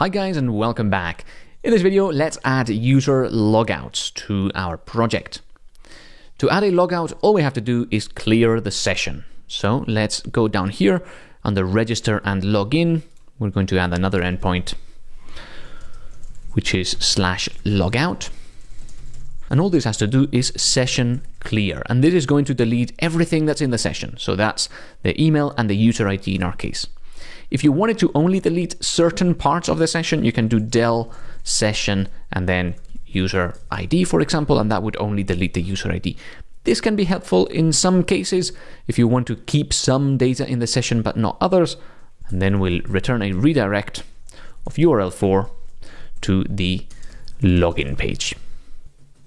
Hi guys and welcome back. In this video, let's add user logouts to our project. To add a logout, all we have to do is clear the session. So let's go down here under register and login. We're going to add another endpoint, which is slash logout. And all this has to do is session clear. And this is going to delete everything that's in the session. So that's the email and the user ID in our case. If you wanted to only delete certain parts of the session, you can do del session and then user ID, for example, and that would only delete the user ID. This can be helpful in some cases if you want to keep some data in the session but not others, and then we'll return a redirect of URL for to the login page.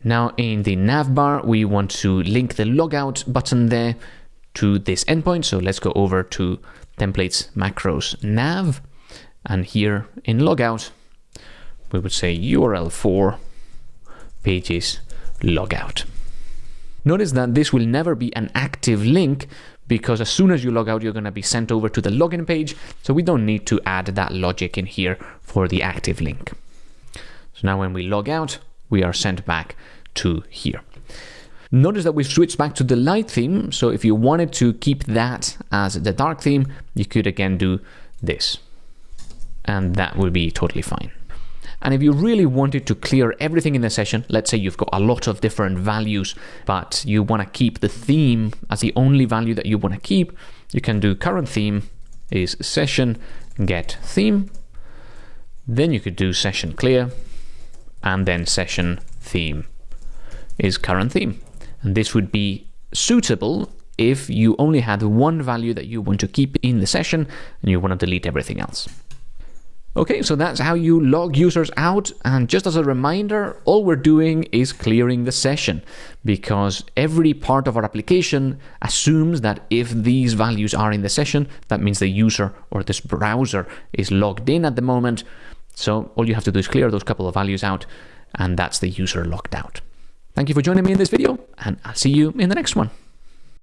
Now in the navbar, we want to link the logout button there to this endpoint. So let's go over to templates macros nav. And here in logout, we would say URL for pages logout. Notice that this will never be an active link because as soon as you log out, you're going to be sent over to the login page. So we don't need to add that logic in here for the active link. So now when we log out, we are sent back to here. Notice that we've switched back to the light theme. So if you wanted to keep that as the dark theme, you could again do this. And that would be totally fine. And if you really wanted to clear everything in the session, let's say you've got a lot of different values, but you want to keep the theme as the only value that you want to keep, you can do current theme is session get theme. Then you could do session clear and then session theme is current theme. And this would be suitable if you only had one value that you want to keep in the session and you want to delete everything else. Okay, so that's how you log users out. And just as a reminder, all we're doing is clearing the session because every part of our application assumes that if these values are in the session, that means the user or this browser is logged in at the moment. So all you have to do is clear those couple of values out and that's the user logged out. Thank you for joining me in this video, and I'll see you in the next one.